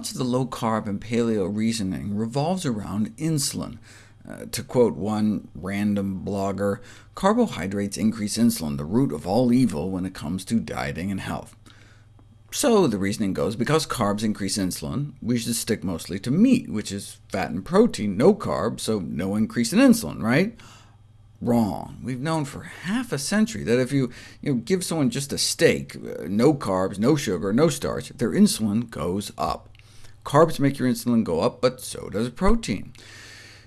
much of the low-carb and paleo reasoning revolves around insulin. Uh, to quote one random blogger, carbohydrates increase insulin, the root of all evil when it comes to dieting and health. So the reasoning goes, because carbs increase insulin, we should stick mostly to meat, which is fat and protein, no carbs, so no increase in insulin, right? Wrong. We've known for half a century that if you, you know, give someone just a steak, uh, no carbs, no sugar, no starch, their insulin goes up. Carbs make your insulin go up, but so does protein.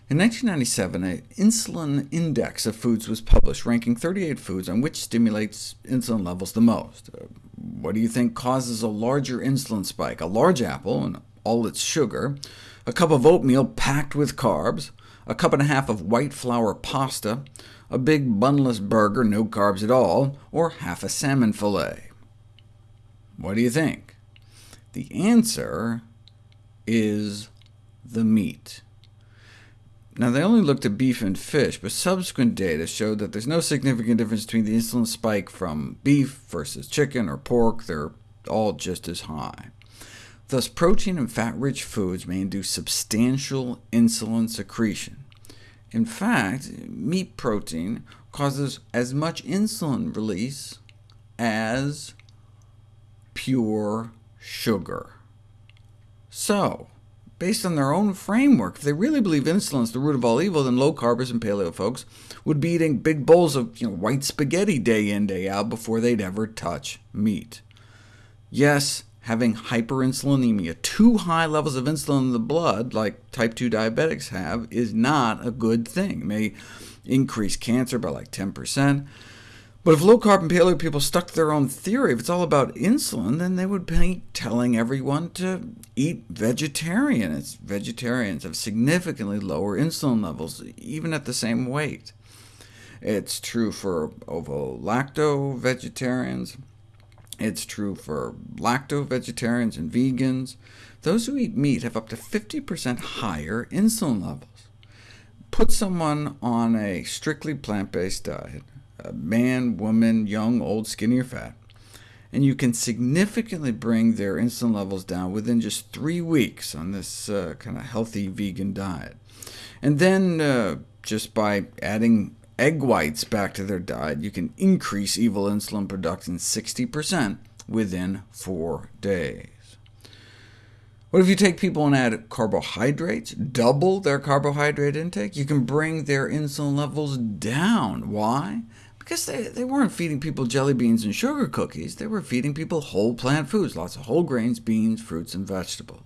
In 1997, an insulin index of foods was published, ranking 38 foods on which stimulates insulin levels the most. Uh, what do you think causes a larger insulin spike? A large apple and all its sugar, a cup of oatmeal packed with carbs, a cup and a half of white flour pasta, a big bunless burger, no carbs at all, or half a salmon fillet? What do you think? The answer is the meat. Now, they only looked at beef and fish, but subsequent data showed that there's no significant difference between the insulin spike from beef versus chicken or pork. They're all just as high. Thus, protein and fat-rich foods may induce substantial insulin secretion. In fact, meat protein causes as much insulin release as pure sugar. So, based on their own framework, if they really believe insulin is the root of all evil, then low-carbers and paleo folks would be eating big bowls of you know, white spaghetti day in, day out before they'd ever touch meat. Yes, having hyperinsulinemia, too high levels of insulin in the blood, like type 2 diabetics have, is not a good thing. It may increase cancer by like 10%, but if low-carb and paleo people stuck to their own theory, if it's all about insulin, then they would be telling everyone to eat vegetarian. It's vegetarians have significantly lower insulin levels, even at the same weight. It's true for ovo-lacto vegetarians. It's true for lacto-vegetarians and vegans. Those who eat meat have up to 50% higher insulin levels. Put someone on a strictly plant-based diet, man, woman, young, old, skinny, or fat, and you can significantly bring their insulin levels down within just three weeks on this uh, kind of healthy vegan diet. And then, uh, just by adding egg whites back to their diet, you can increase evil insulin production 60% within four days. What if you take people and add carbohydrates, double their carbohydrate intake? You can bring their insulin levels down. Why? Because they, they weren't feeding people jelly beans and sugar cookies, they were feeding people whole plant foods, lots of whole grains, beans, fruits, and vegetables.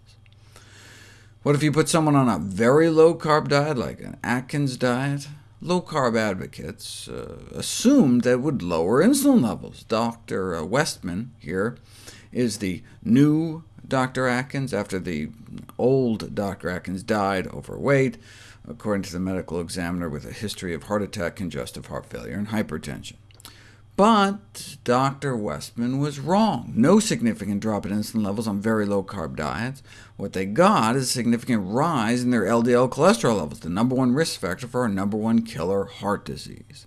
What if you put someone on a very low-carb diet, like an Atkins diet? Low-carb advocates uh, assumed that would lower insulin levels. Dr. Uh, Westman here is the new Dr. Atkins, after the old Dr. Atkins died overweight according to the medical examiner with a history of heart attack, congestive heart failure, and hypertension. But Dr. Westman was wrong. No significant drop in insulin levels on very low-carb diets. What they got is a significant rise in their LDL cholesterol levels, the number one risk factor for our number one killer, heart disease.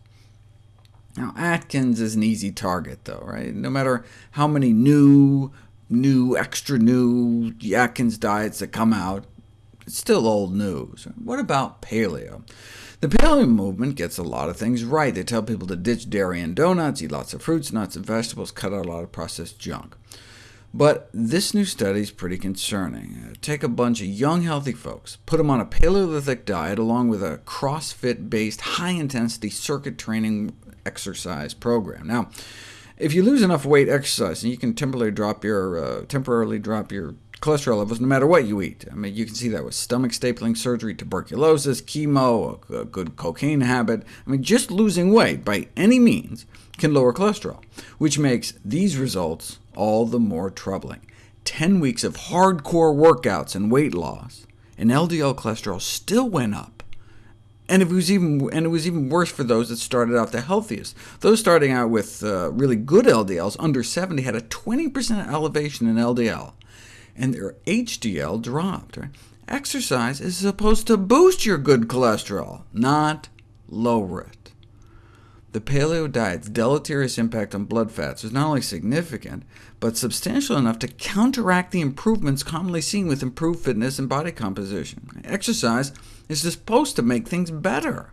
Now, Atkins is an easy target, though, right? No matter how many new, new, extra new Atkins diets that come out, it's still old news. What about paleo? The paleo movement gets a lot of things right. They tell people to ditch dairy and donuts, eat lots of fruits, nuts, and vegetables, cut out a lot of processed junk. But this new study is pretty concerning. Uh, take a bunch of young, healthy folks, put them on a Paleolithic diet along with a CrossFit-based, high-intensity circuit training exercise program. Now, if you lose enough weight exercising, you can temporarily drop your, uh, temporarily drop your cholesterol levels no matter what you eat. I mean, you can see that with stomach stapling surgery, tuberculosis, chemo, a, good cocaine habit. I mean, just losing weight by any means can lower cholesterol, which makes these results all the more troubling. 10 weeks of hardcore workouts and weight loss, and LDL cholesterol still went up. And it was even and it was even worse for those that started out the healthiest. Those starting out with uh, really good LDLs, under 70, had a 20% elevation in LDL, and their HDL dropped. Right? Exercise is supposed to boost your good cholesterol, not lower it. The paleo diet's deleterious impact on blood fats was not only significant, but substantial enough to counteract the improvements commonly seen with improved fitness and body composition. Exercise is supposed to make things better.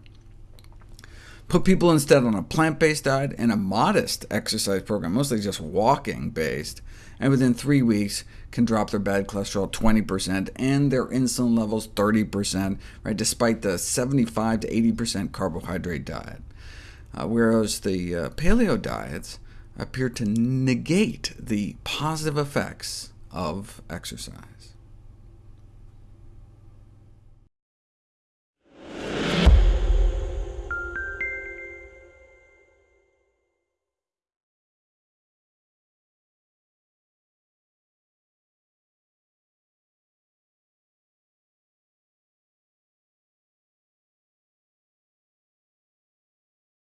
Put people instead on a plant-based diet and a modest exercise program, mostly just walking-based, and within three weeks can drop their bad cholesterol 20% and their insulin levels 30%, right, despite the 75 to 80% carbohydrate diet. Uh, whereas the uh, paleo diets appear to negate the positive effects of exercise.